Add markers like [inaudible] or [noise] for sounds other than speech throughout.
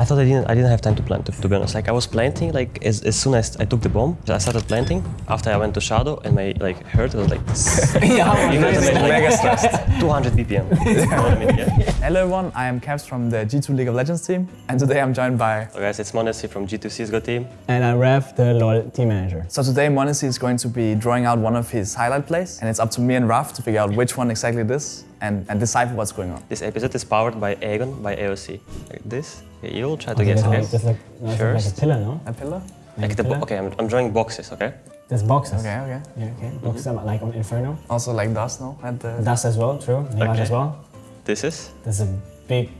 I thought I didn't. I didn't have time to plant. To, to be honest, like I was planting. Like as, as soon as I took the bomb, I started planting. After I went to shadow, and my like heart was like [laughs] yeah, You guys are mega stressed. [laughs] 200 BPM. [laughs] You know what I mean? Yeah. Hello everyone, I am Caps from the G2 League of Legends team, and today I'm joined by. So guys, it's m0NESY from G2 CS:GO team. And I'm Rev, the LoL team manager. So today m0NESY is going to be drawing out one of his highlight plays, and it's up to me and Raf to figure out which one exactly it is and, and decipher what's going on. This episode is powered by AGON by AOC. Like this. You'll try to Okay, guess. that's Okay. like, that's like, no, it's like a pillar, no? A pillar? Like the bo- pillar? okay, I'm, I'm drawing boxes. Okay. There's boxes. Okay, okay. Yeah, okay. Boxes are like on Inferno. Also like dust, no? At the... Dust as well, true. Mirage Okay. as well. This is. There's a big.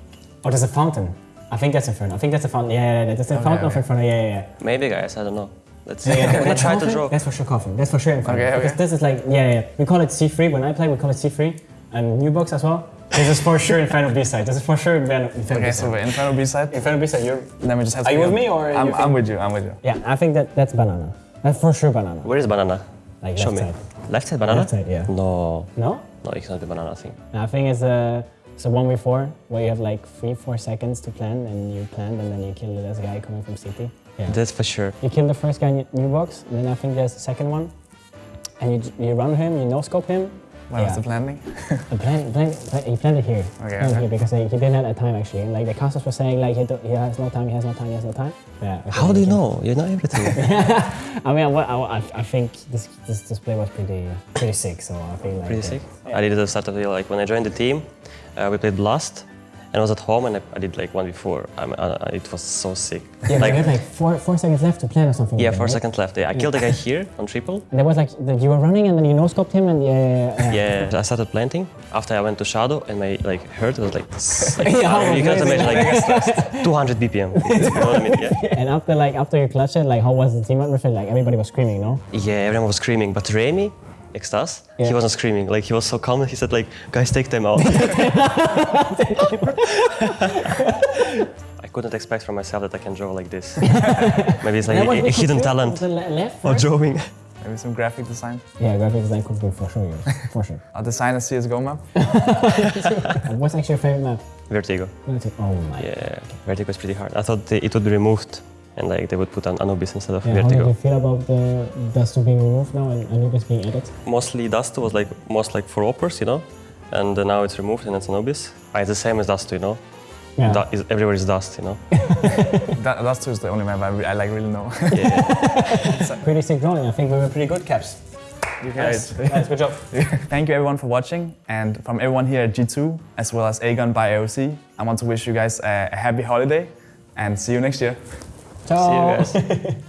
Oh, there's a fountain. I think that's Inferno. I think that's a fountain. Yeah, yeah, yeah. There's a Okay, fountain of. Inferno. Yeah, yeah, yeah. Maybe guys. I don't know. Let's see. Yeah, yeah, [laughs] I'm gonna that's try to draw. That's for sure coffin. That's for sure Inferno. Okay, okay. Because this is like, yeah, yeah. We call it C3. When I play, we call it C3. And new box as well. This is for sure Inferno B-side. This is for sure Inferno Inferno Okay, so B-side. we're Inferno B-side. Inferno B-side, you're... Then we just have to Are you with me or I'm, I'm with you, I'm with you. Yeah, I think that that's banana. That's for sure banana. Where is banana? Like Show left me. side. Left side banana. Left side, yeah. No. No? No, it's not the banana thing. I think it's a it's a one v four where you have like three four seconds to plan and you plan and then you kill the last guy coming from city. Yeah. That's for sure. You kill the first guy in your- new box and then I think there's the second one, and you you run him, you no scope him. Where was Yeah. the planning? [laughs] The plan, plan, plan, he planned it here. Okay, Planned okay. here because like, he didn't have that time actually. And like the casters were saying like he, do, he has no time, he has no time, he has no time. Yeah. okay, How do you know? You know everything. [laughs] I mean, I, I, I think this this display was pretty pretty sick. So I think like Pretty sick. I did it at the start of the year. Like when I joined the team, uh, we played Blast, and I was at home and I, I did like one before. I'm, uh, it was so sick. Yeah, like you had like four four seconds left to plan or something. yeah, like four right? seconds left. Yeah, I killed the guy here on triple. [laughs] And there was like the, you were running and then you no scoped him and yeah, yeah, yeah. Yeah, I started planting. After I went to shadow and my like heart was like, [laughs] like Yeah, you can amazing. imagine like [laughs] 200 BPM. You know what I mean? Yeah. And after like after you clutched it, like how was the team atmosphere? Like everybody was screaming, no? Yeah, everyone was screaming, but Remy, Extas, Yeah. he wasn't screaming. Like he was so calm. He said like, guys, take them out. [laughs] [laughs] I couldn't expect from myself that I can draw like this. [laughs] Maybe it's like That a, a hidden talent Was left, for right? drawing. Maybe some graphic design. Yeah, graphic design could be for sure, yeah. for sure. I'll design a CSGO map. What's actually your favorite map? Vertigo. Vertigo. Oh my. Yeah, Vertigo is pretty hard. I thought it would be removed and like they would put an Anubis instead of Yeah, how did Vertigo. you feel about the Dust 2 being removed now and Anubis being added? Mostly Dust was like most like for AWPers, you know, and uh, now it's removed and it's Anubis. Ah, it's the same as Dust, you know. Yeah. Du- is, everywhere is Dust, you know. That, that's is the only map I, re- I like really know. Yeah. [laughs] Pretty sick drawing. I think we were pretty good, Caps. you Nice. nice, good job. [laughs] Thank you everyone for watching and from everyone here at G2 as well as AGON by AOC, I want to wish you guys a, a happy holiday and see you next year. Ciao. See you guys. [laughs]